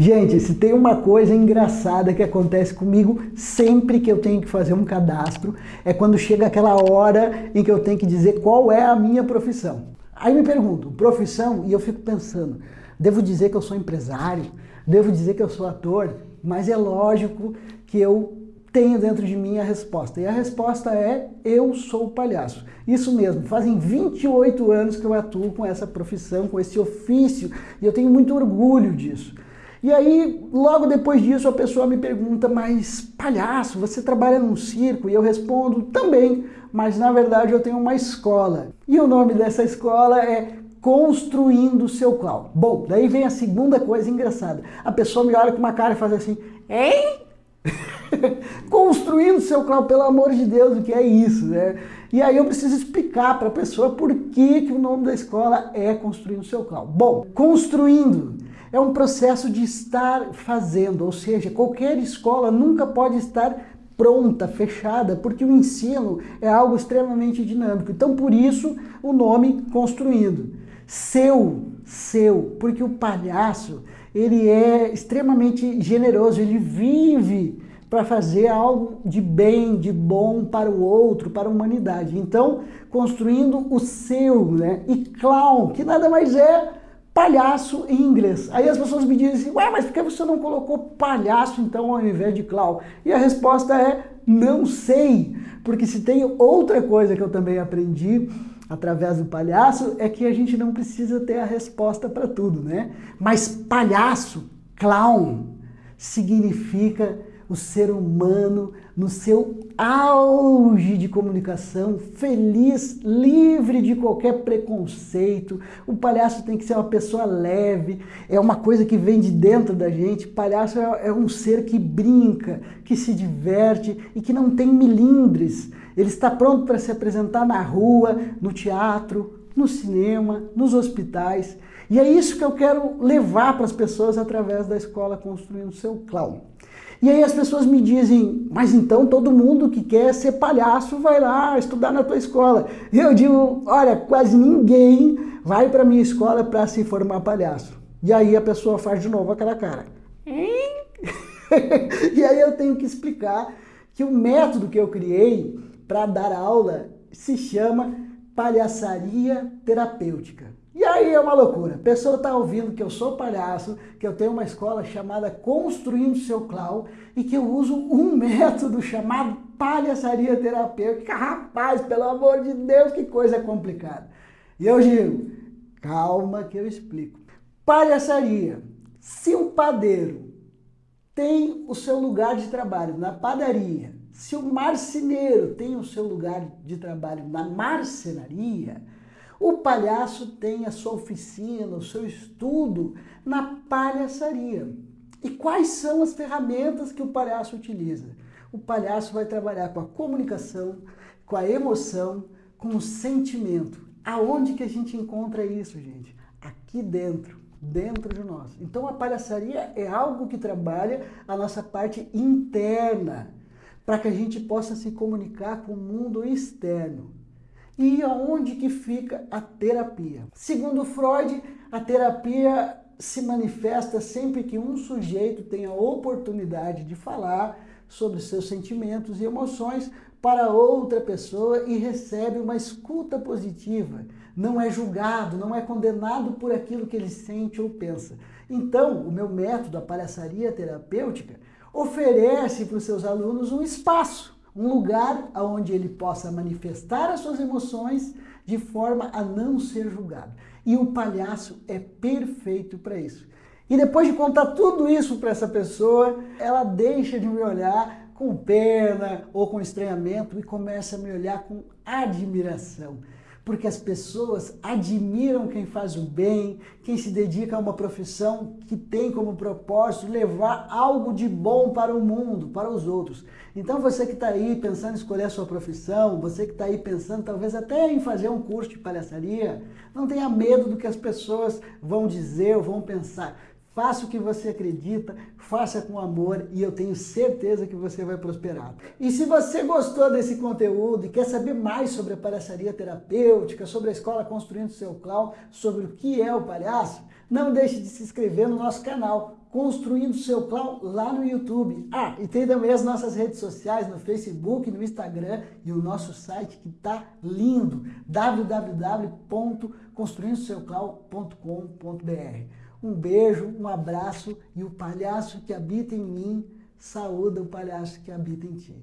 Gente, se tem uma coisa engraçada que acontece comigo sempre que eu tenho que fazer um cadastro, é quando chega aquela hora em que eu tenho que dizer qual é a minha profissão. Aí me pergunto, profissão, e eu fico pensando, devo dizer que eu sou empresário? Devo dizer que eu sou ator? Mas é lógico que eu tenho dentro de mim a resposta. E a resposta é, eu sou palhaço. Isso mesmo, fazem 28 anos que eu atuo com essa profissão, com esse ofício, e eu tenho muito orgulho disso. E aí, logo depois disso, a pessoa me pergunta, mas palhaço, você trabalha num circo? E eu respondo, também, mas na verdade eu tenho uma escola. E o nome dessa escola é Construindo Seu Clown. Bom, daí vem a segunda coisa engraçada. A pessoa me olha com uma cara e faz assim, hein? Construindo seu clown, pelo amor de Deus, o que é isso, né? E aí eu preciso explicar para a pessoa por que, que o nome da escola é Construindo seu clown. Bom, construindo é um processo de estar fazendo, ou seja, qualquer escola nunca pode estar pronta, fechada, porque o ensino é algo extremamente dinâmico. Então, por isso, o nome Construindo. Seu, seu, porque o palhaço, ele é extremamente generoso, ele vive para fazer algo de bem, de bom para o outro, para a humanidade. Então, construindo o seu, né? E clown, que nada mais é palhaço em inglês. Aí as pessoas me dizem assim, ué, mas por que você não colocou palhaço então ao invés de clown? E a resposta é, não sei. Porque se tem outra coisa que eu também aprendi através do palhaço, é que a gente não precisa ter a resposta para tudo, né? Mas palhaço, clown, significa o ser humano no seu auge de comunicação, feliz, livre de qualquer preconceito. O palhaço tem que ser uma pessoa leve, é uma coisa que vem de dentro da gente. O palhaço é, é um ser que brinca, que se diverte e que não tem milindres. Ele está pronto para se apresentar na rua, no teatro, no cinema, nos hospitais. E é isso que eu quero levar para as pessoas através da escola Construindo Seu Clown. E aí as pessoas me dizem, mas então todo mundo que quer ser palhaço vai lá estudar na tua escola. E eu digo, olha, quase ninguém vai para minha escola para se formar palhaço. E aí a pessoa faz de novo aquela cara. e aí eu tenho que explicar que o método que eu criei para dar aula se chama palhaçaria terapêutica. E aí é uma loucura. A pessoa está ouvindo que eu sou palhaço, que eu tenho uma escola chamada Construindo Seu Clown e que eu uso um método chamado palhaçaria terapêutica. Rapaz, pelo amor de Deus, que coisa complicada. E eu digo, calma que eu explico. Palhaçaria. Se o padeiro tem o seu lugar de trabalho na padaria, se o marceneiro tem o seu lugar de trabalho na marcenaria, o palhaço tem a sua oficina, o seu estudo na palhaçaria. E quais são as ferramentas que o palhaço utiliza? O palhaço vai trabalhar com a comunicação, com a emoção, com o sentimento. Aonde que a gente encontra isso, gente? Aqui dentro, dentro de nós. Então a palhaçaria é algo que trabalha a nossa parte interna, para que a gente possa se comunicar com o mundo externo. E aonde que fica a terapia? Segundo Freud, a terapia se manifesta sempre que um sujeito tem a oportunidade de falar sobre seus sentimentos e emoções para outra pessoa e recebe uma escuta positiva. Não é julgado, não é condenado por aquilo que ele sente ou pensa. Então, o meu método, a palhaçaria terapêutica, oferece para os seus alunos um espaço um lugar onde ele possa manifestar as suas emoções de forma a não ser julgado. E o palhaço é perfeito para isso. E depois de contar tudo isso para essa pessoa, ela deixa de me olhar com pena ou com estranhamento e começa a me olhar com admiração porque as pessoas admiram quem faz o bem, quem se dedica a uma profissão que tem como propósito levar algo de bom para o mundo, para os outros. Então você que está aí pensando em escolher a sua profissão, você que está aí pensando talvez até em fazer um curso de palhaçaria, não tenha medo do que as pessoas vão dizer ou vão pensar. Faça o que você acredita, faça com amor e eu tenho certeza que você vai prosperar. E se você gostou desse conteúdo e quer saber mais sobre a palhaçaria terapêutica, sobre a escola Construindo Seu Clown, sobre o que é o palhaço, não deixe de se inscrever no nosso canal Construindo Seu Clown lá no YouTube. Ah, e tem também as nossas redes sociais, no Facebook, no Instagram e o nosso site que tá lindo, www.construindoseuclown.com.br. Um beijo, um abraço e o palhaço que habita em mim saúda o palhaço que habita em ti.